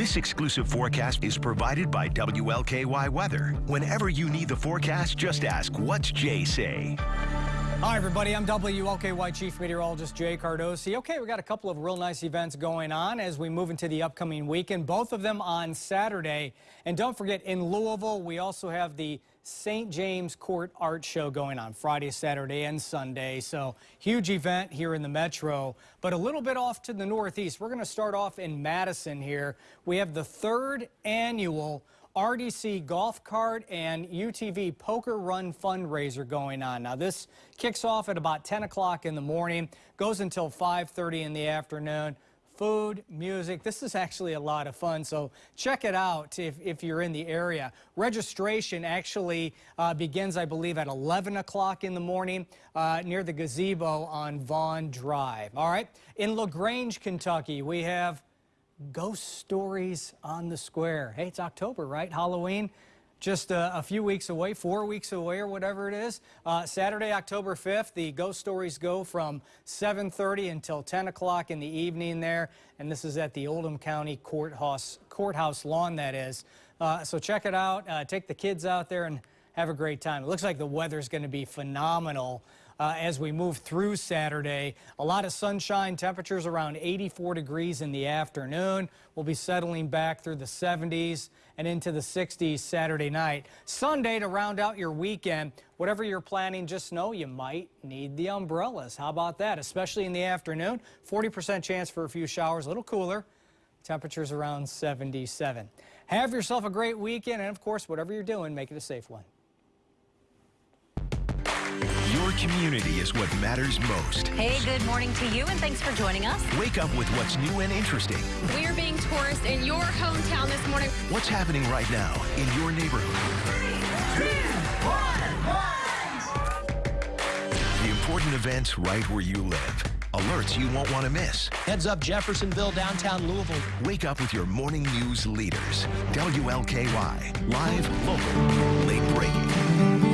This exclusive forecast is provided by WLKY Weather. Whenever you need the forecast, just ask, what's Jay say? Hi, everybody. I'm WLKY Chief Meteorologist Jay Cardosi. Okay, we got a couple of real nice events going on as we move into the upcoming weekend, both of them on Saturday. And don't forget, in Louisville, we also have the St. James Court Art Show going on Friday, Saturday, and Sunday. So huge event here in the Metro, but a little bit off to the northeast. We're going to start off in Madison here. We have the third annual RDC Golf Cart and UTV Poker Run fundraiser going on. Now this kicks off at about 10 o'clock in the morning, goes until 5.30 in the afternoon. Food, music, this is actually a lot of fun, so check it out if, if you're in the area. Registration actually uh, begins, I believe, at 11 o'clock in the morning uh, near the gazebo on Vaughn Drive. All right, in LaGrange, Kentucky, we have Ghost Stories on the Square. Hey, it's October, right? Halloween just a, a, few weeks away, four weeks away or whatever it is. Uh, Saturday, October 5th, the ghost stories go from 7.30 until 10 o'clock in the evening there, and this is at the Oldham County Courthouse, courthouse lawn, that is. Uh, so check it out. Uh, take the kids out there and have a great time. It looks like the weather's going to be phenomenal uh, as we move through Saturday. A lot of sunshine, temperatures around 84 degrees in the afternoon. We'll be settling back through the 70s and into the 60s Saturday night. Sunday to round out your weekend, whatever you're planning, just know you might need the umbrellas. How about that? Especially in the afternoon. 40% chance for a few showers, a little cooler. Temperatures around 77. Have yourself a great weekend, and of course, whatever you're doing, make it a safe one. Community is what matters most. Hey, good morning to you, and thanks for joining us. Wake up with what's new and interesting. We are being tourists in your hometown this morning. What's happening right now in your neighborhood? Three, two, one, The important events right where you live. Alerts you won't want to miss. Heads up Jeffersonville, downtown Louisville. Wake up with your morning news leaders. WLKY. Live, local, late breaking.